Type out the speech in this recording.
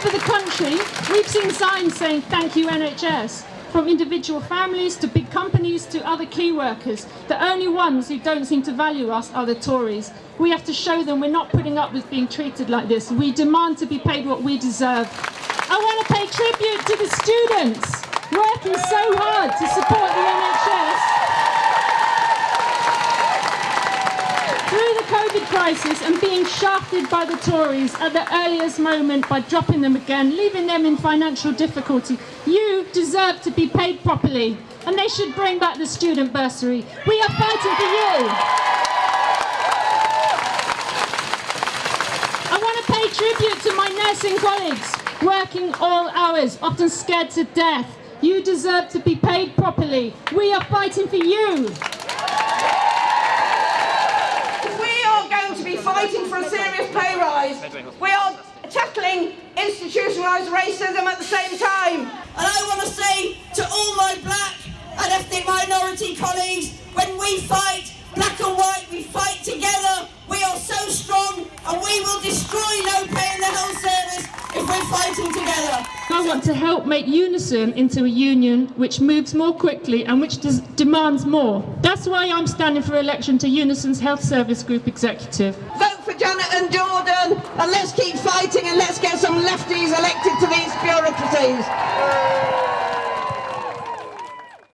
Over the country, we've seen signs saying thank you NHS from individual families to big companies to other key workers. The only ones who don't seem to value us are the Tories. We have to show them we're not putting up with being treated like this. We demand to be paid what we deserve. I want to pay tribute to the students working so hard to support the NHS. Through crisis and being shafted by the Tories at the earliest moment by dropping them again, leaving them in financial difficulty, you deserve to be paid properly and they should bring back the student bursary. We are fighting for you. I want to pay tribute to my nursing colleagues working all hours, often scared to death. You deserve to be paid properly. We are fighting for you. Fighting for a serious pay rise. We are tackling institutionalised racism at the same time. And I want to say to all my black and ethnic minority colleagues, when we fight, black and white, we fight together. We are so strong and we will destroy no pay in the health service if we're fighting together. I want to help make Unison into a union which moves more quickly and which demands more. That's why I'm standing for election to Unison's Health Service Group Executive. Vote for Janet and Jordan and let's keep fighting and let's get some lefties elected to these bureaucracies.